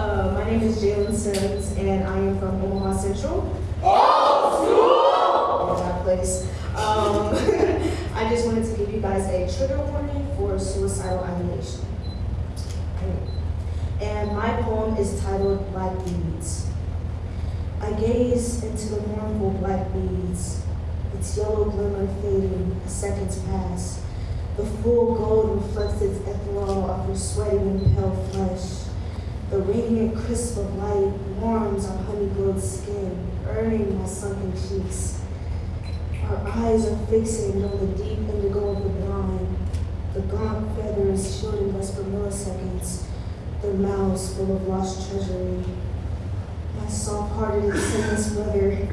Uh, my name is Jalen Sims, and I am from Omaha Central. Oh, school! That place. Um, I just wanted to give you guys a trigger warning for suicidal ideation. And my poem is titled Black Beads. I gaze into the mournful black beads, its yellow glimmer fading as seconds pass. The full gold reflects its ethereal of her sweating pale flesh. The radiant crisp of light warms our honey-glowed skin, burning my sunken cheeks. Our eyes are fixated on the deep indigo of the blind, the gaunt feathers shielding us for milliseconds, their mouths full of lost treasury. My soft-hearted and sinless brother,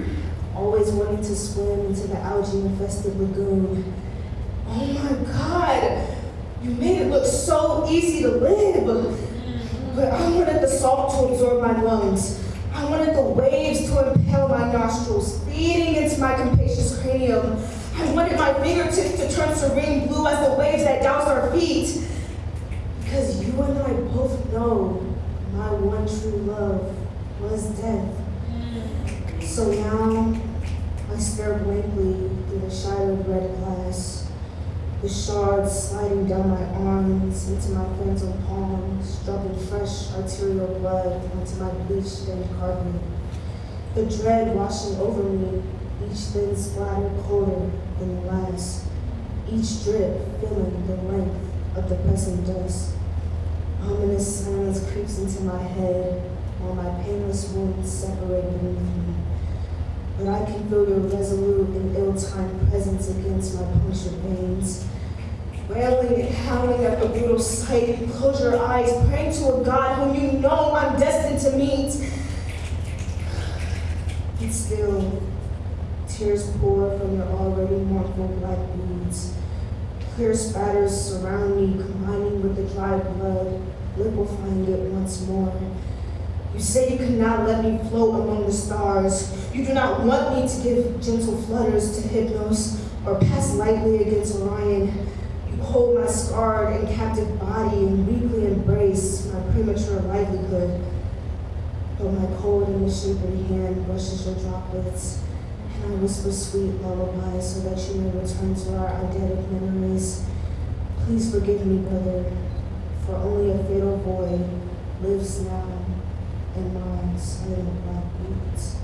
always wanting to swim into the algae-infested lagoon. Oh my God, you made it look so easy to live. But I wanted the salt to absorb my lungs. I wanted the waves to impale my nostrils, feeding into my capacious cranium. I wanted my fingertips to turn serene blue as the waves that douse our feet. Because you and I both know my one true love was death. So now I stare blankly through the shadowed red glass the shards sliding down my arms into my phantom palms, dropping fresh arterial blood onto my bleach-stained carpet. The dread washing over me, each thin splatter colder than the last, each drip filling the length of the pressing dust. Ominous silence creeps into my head while my painless wounds separate beneath me. But I can feel your resolute and ill-timed presence against my punctured veins. Wailing and howling at the brutal sight, you close your eyes, praying to a God whom you know I'm destined to meet. And still, tears pour from your already mournful black beads. Clear spatters surround me, combining with the dry blood, liquefying it once more. You say you cannot let me float among the stars. You do not want me to give gentle flutters to Hypnos or pass lightly against Orion. You hold my scarred and captive body and weakly embrace my premature livelihood. But my cold and misshapen hand brushes your droplets, and I whisper sweet lullabies so that you may return to our eidetic memories. Please forgive me, brother, for only a fatal void lives now in my silent black beats.